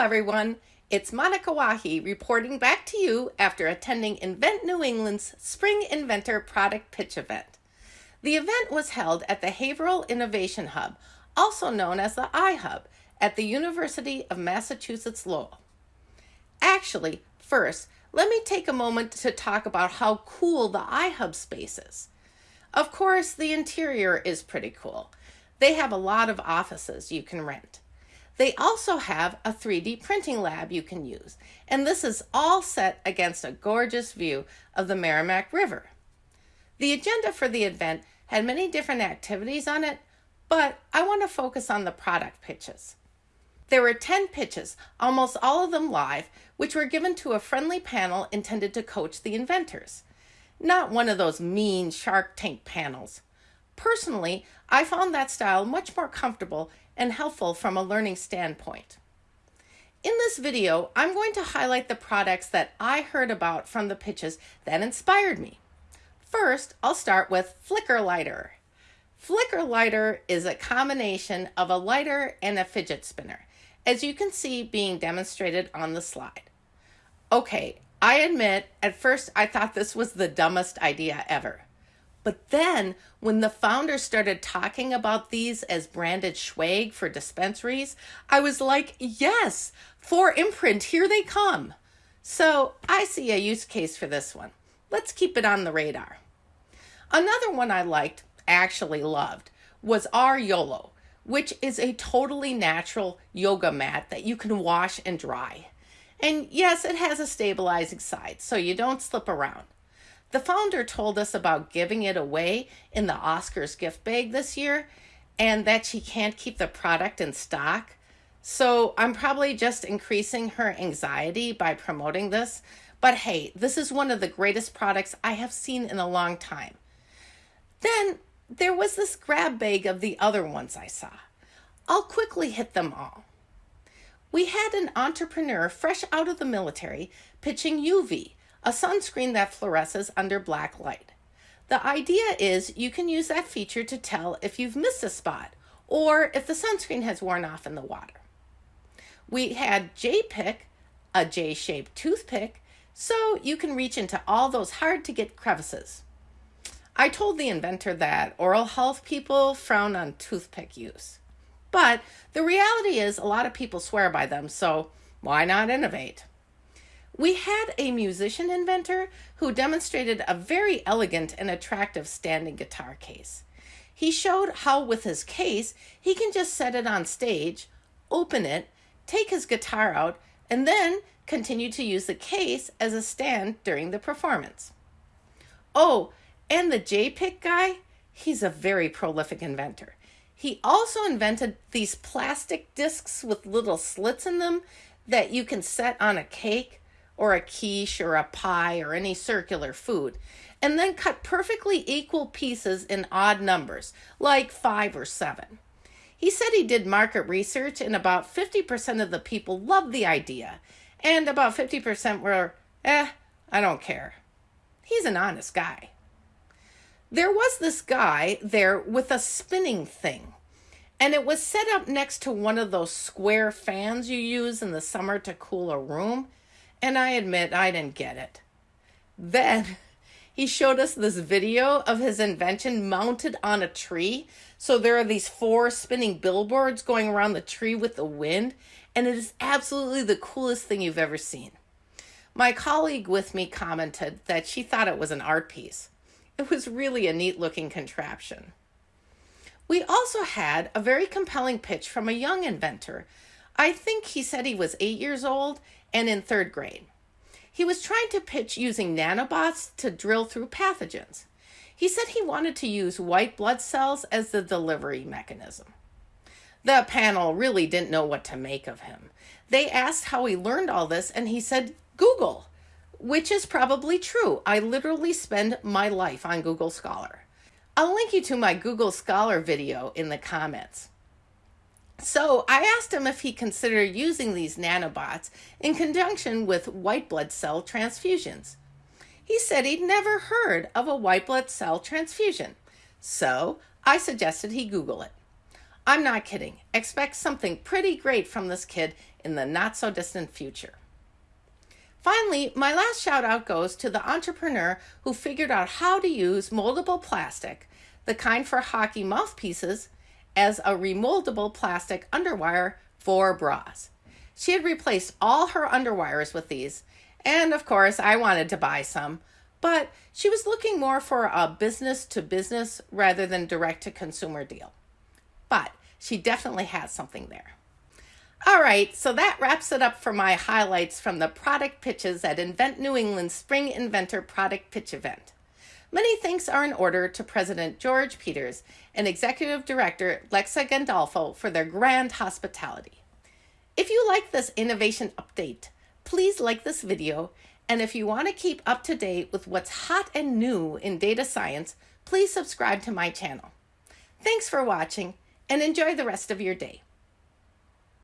everyone. It's Monika Wahi reporting back to you after attending Invent New England's Spring Inventor Product Pitch event. The event was held at the Haverhill Innovation Hub, also known as the iHub, at the University of Massachusetts Lowell. Actually, first, let me take a moment to talk about how cool the iHub space is. Of course, the interior is pretty cool. They have a lot of offices you can rent. They also have a 3D printing lab you can use, and this is all set against a gorgeous view of the Merrimack River. The agenda for the event had many different activities on it, but I want to focus on the product pitches. There were 10 pitches, almost all of them live, which were given to a friendly panel intended to coach the inventors. Not one of those mean Shark Tank panels. Personally, I found that style much more comfortable and helpful from a learning standpoint. In this video, I'm going to highlight the products that I heard about from the pitches that inspired me. First, I'll start with Flicker Lighter. Flicker Lighter is a combination of a lighter and a fidget spinner, as you can see being demonstrated on the slide. Okay, I admit, at first I thought this was the dumbest idea ever. But then, when the founders started talking about these as branded swag for dispensaries, I was like, yes, for imprint, here they come. So I see a use case for this one. Let's keep it on the radar. Another one I liked, actually loved, was our YOLO, which is a totally natural yoga mat that you can wash and dry. And yes, it has a stabilizing side, so you don't slip around. The founder told us about giving it away in the Oscars gift bag this year and that she can't keep the product in stock. So I'm probably just increasing her anxiety by promoting this. But hey, this is one of the greatest products I have seen in a long time. Then there was this grab bag of the other ones I saw. I'll quickly hit them all. We had an entrepreneur fresh out of the military pitching UV, a sunscreen that fluoresces under black light. The idea is you can use that feature to tell if you've missed a spot or if the sunscreen has worn off in the water. We had J-Pick, a J-shaped toothpick, so you can reach into all those hard to get crevices. I told the inventor that oral health people frown on toothpick use. But the reality is a lot of people swear by them, so why not innovate? We had a musician inventor who demonstrated a very elegant and attractive standing guitar case. He showed how with his case, he can just set it on stage, open it, take his guitar out, and then continue to use the case as a stand during the performance. Oh, and the J-Pick guy, he's a very prolific inventor. He also invented these plastic discs with little slits in them that you can set on a cake or a quiche or a pie or any circular food, and then cut perfectly equal pieces in odd numbers, like five or seven. He said he did market research and about 50% of the people loved the idea, and about 50% were, eh, I don't care. He's an honest guy. There was this guy there with a spinning thing, and it was set up next to one of those square fans you use in the summer to cool a room and I admit I didn't get it. Then he showed us this video of his invention mounted on a tree. So there are these four spinning billboards going around the tree with the wind, and it is absolutely the coolest thing you've ever seen. My colleague with me commented that she thought it was an art piece. It was really a neat looking contraption. We also had a very compelling pitch from a young inventor. I think he said he was eight years old and in third grade. He was trying to pitch using nanobots to drill through pathogens. He said he wanted to use white blood cells as the delivery mechanism. The panel really didn't know what to make of him. They asked how he learned all this, and he said, Google, which is probably true. I literally spend my life on Google Scholar. I'll link you to my Google Scholar video in the comments. So I asked him if he considered using these nanobots in conjunction with white blood cell transfusions. He said he'd never heard of a white blood cell transfusion. So I suggested he Google it. I'm not kidding. Expect something pretty great from this kid in the not so distant future. Finally, my last shout out goes to the entrepreneur who figured out how to use moldable plastic, the kind for hockey mouthpieces, as a remoldable plastic underwire for bras. She had replaced all her underwires with these, and of course, I wanted to buy some, but she was looking more for a business to business rather than direct to consumer deal. But she definitely has something there. All right, so that wraps it up for my highlights from the product pitches at Invent New England's Spring Inventor Product Pitch event. Many thanks are in order to President George Peters and Executive Director Lexa Gandolfo for their grand hospitality. If you like this innovation update, please like this video, and if you want to keep up to date with what's hot and new in data science, please subscribe to my channel. Thanks for watching, and enjoy the rest of your day.